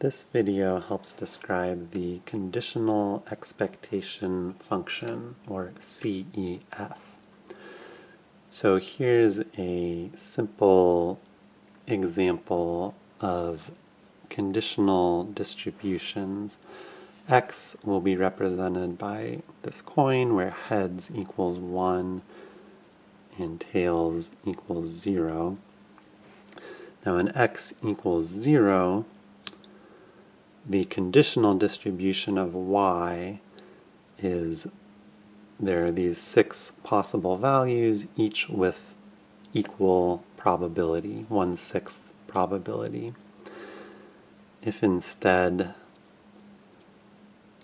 This video helps describe the conditional expectation function, or CEF. So here's a simple example of conditional distributions. X will be represented by this coin where heads equals 1 and tails equals 0. Now when x equals 0, the conditional distribution of y is there are these six possible values, each with equal probability, one-sixth probability. If instead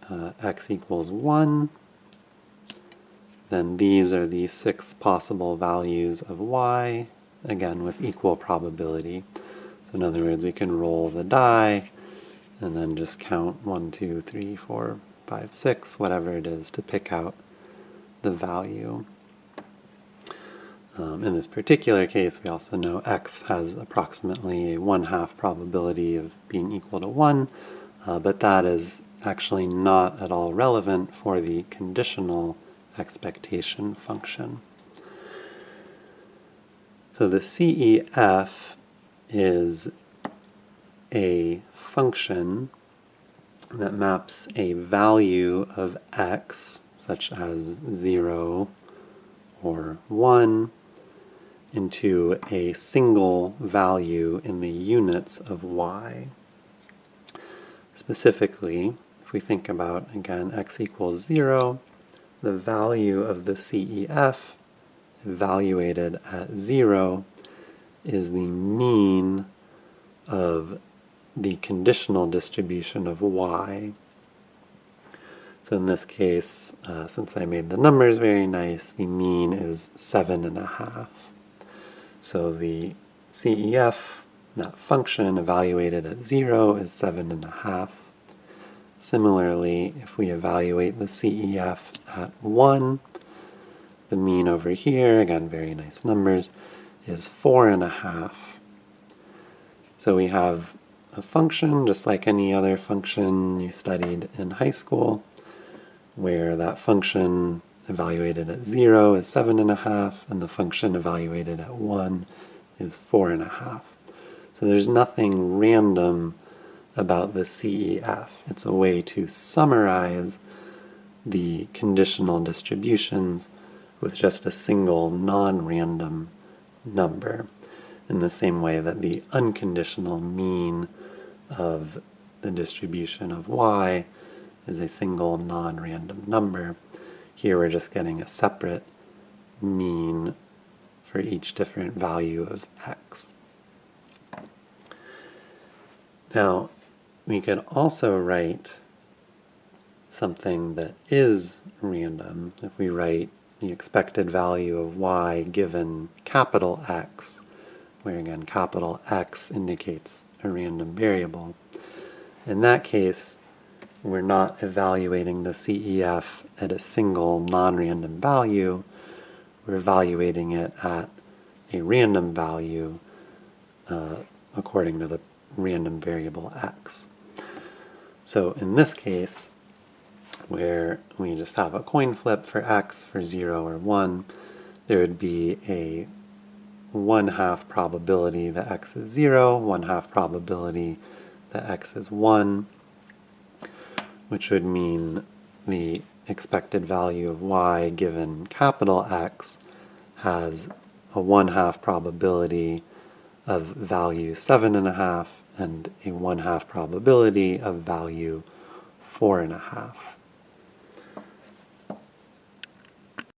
uh, x equals 1, then these are the six possible values of y, again with equal probability. So in other words, we can roll the die and then just count 1, 2, 3, 4, 5, 6, whatever it is to pick out the value. Um, in this particular case, we also know x has approximately a one-half probability of being equal to 1, uh, but that is actually not at all relevant for the conditional expectation function. So the CEF is a function that maps a value of x, such as 0 or 1, into a single value in the units of y. Specifically, if we think about, again, x equals 0, the value of the CEF evaluated at 0 is the mean of the conditional distribution of y. So in this case, uh, since I made the numbers very nice, the mean is 7.5. So the CEF, that function evaluated at 0, is 7.5. Similarly, if we evaluate the CEF at 1, the mean over here, again, very nice numbers, is 4.5. So we have a function, just like any other function you studied in high school, where that function evaluated at 0 is 7.5, and the function evaluated at 1 is 4.5. So there's nothing random about the CEF. It's a way to summarize the conditional distributions with just a single non-random number in the same way that the unconditional mean of the distribution of y is a single non-random number. Here we're just getting a separate mean for each different value of x. Now, we could also write something that is random. If we write the expected value of y given capital X, where again capital X indicates a random variable. In that case, we're not evaluating the CEF at a single non-random value, we're evaluating it at a random value uh, according to the random variable x. So in this case, where we just have a coin flip for x for 0 or 1, there would be a one half probability that x is 0, one half probability that x is 1, which would mean the expected value of y given capital X has a one half probability of value seven and a half and a one half probability of value four and a half.